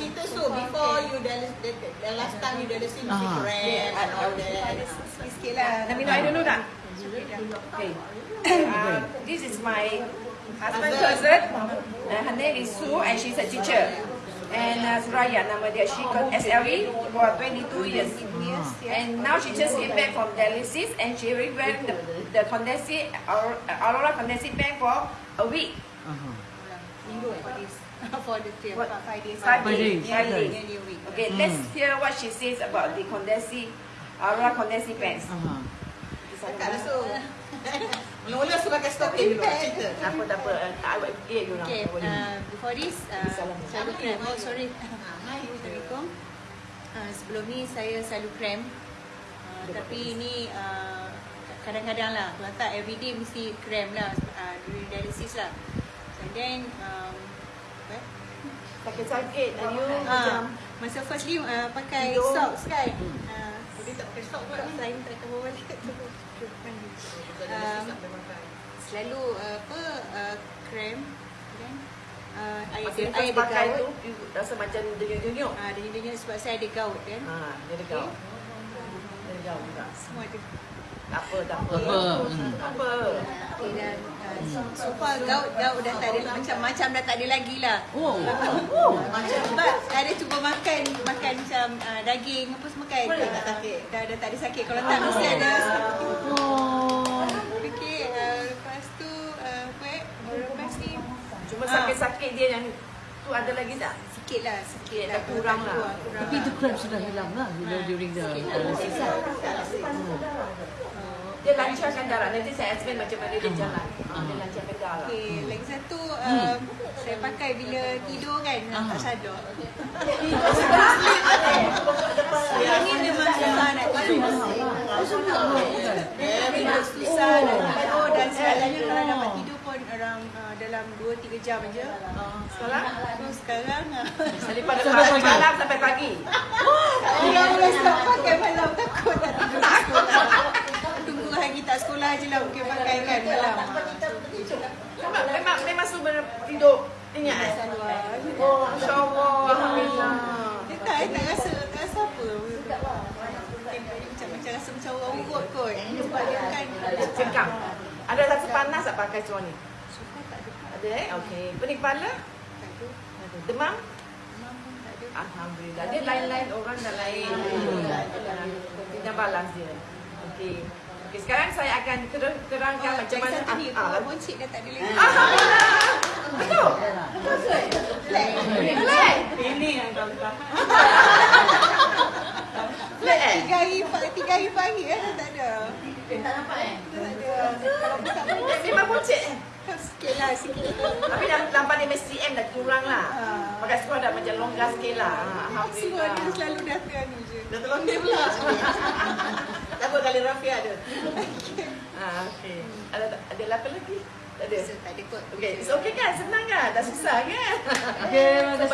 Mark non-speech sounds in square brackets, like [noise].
cerita so before you dialysis the, the, the last time you dialysis you Ah. cramp and all that. Sikit-sikit lah. Nak minum air dulu tak? Okay. Uh, [coughs] this is my husband cousin. Uh, her name is Sue and she's a teacher. And uh, Suraya nama dia. She got SLE for 22 years. And now she just came back from dialysis and she already went the, the condensate, Aur- Aurora condensate bank for a week. Uh-huh. Minggu eh [laughs] for the trip. What? Five days. Five Five days. days. Five Okay. days. Nearly a week. Okay, let's hear what she says about the condensate, Aurora condensate banks. Uh-huh. Cakap lah so. Mula-mula sebagai stocking dulu. Cerita. Tak apa, tak apa. I will update you now. Okay, uh, before this, uh, selalu cramp. Oh, sorry. [laughs] Hai, Assalamualaikum. Uh, sebelum ni saya selalu cramp. Uh, tapi ni uh, kadang-kadang lah. Kalau tak everyday mesti cramp lah. Uh, during dialysis lah. And then, eh? Sakit-sakit dan you Ah, macam masa firstly uh, pakai Tidur. socks kan. Uh, dia tak pakai socks. Selain tak cover balik tu. Um, selalu uh, apa uh, cramp dan uh, air you air pakai tu, gaut. rasa macam denyut-denyut. Ah, dia dia sebab saya ada gout kan. Ha, dia ada gaut. Dia ada gaut juga. Semua ada. Tak apa, tak apa. Apa, hmm. Apa. Okay, dan uh, so, so far gout gout dah tak ada macam-macam dah tak ada lagi lah. Oh. Macam sebab ada cuba makan makan macam uh, daging apa semua kan. Ah, tak sakit? Dah dah tak ada sakit. Kalau tak mesti ada. Oh. Okey, uh, lepas tu uh, apa eh? Lepas ni Cuma Ah. sakit-sakit dia yang tu ada lagi tak? sikit lah, sikit Dah kurang lah. Kurang, kurang Tapi itu cramp sudah hilang lah bila during the dialysis. Dia lancarkan darah. Nanti saya explain macam mana dia jalan. Ha, dia lancarkan darah. Okey, lagi satu um, saya pakai bila tidur kan Ah. tak sadar. Yang ni memang susah nak tidur. Memang susah nak tidur dan segalanya kalau dapat tidur pun orang uh, dalam 2-3 jam aja. Sekarang? So sekarang uh, Daripada pagi malam sampai pagi. [laughs] mula-mula stop pakai malam takut tak tidur di sekolah. Tunggu hari tak sekolah je lah mungkin pakai kan malam. Memang memang, memang semua tidur. Ingat eh? Oh, Masya Allah. Alhamdulillah. Dia tak, dia tak rasa, tak rasa apa. Macam, macam rasa macam orang urut kot. Sebab dia kan Cekam. Ada rasa panas tak pakai seluar ni? suka tak ada. Ada eh? Okey. Pening kepala? Tak ada. Demam? Alhamdulillah. Dia lain-lain orang dah lain. Dia balas dia. Okey. Okey, sekarang saya akan ter- terangkan Oh, macam mana satu ni, ah, ah, boncik dah tak ada lagi. Alhamdulillah. Betul. Relax. Ini yang kau tahu. Eh? Tiga hari, tiga hari pagi kan dah tak ada. Tak nampak eh? Tak ada. Kalau buka mulut, Memang buncit eh? sikit lah, sikit. Tapi dah nampak dia MSCM dah kurang lah. Ah. Pakai sekolah dah macam longgar sikit lah. Ah, Semua dia selalu datang ni je. Dah tolong dia pula. [laughs] tak apa kali Rafia ada. [laughs] ah, okey. Ada ada apa lagi? Tak ada. So, tak ada kot. Okey, it's okay kan? Senang kan? Dah susah kan? Okay, terima kasih.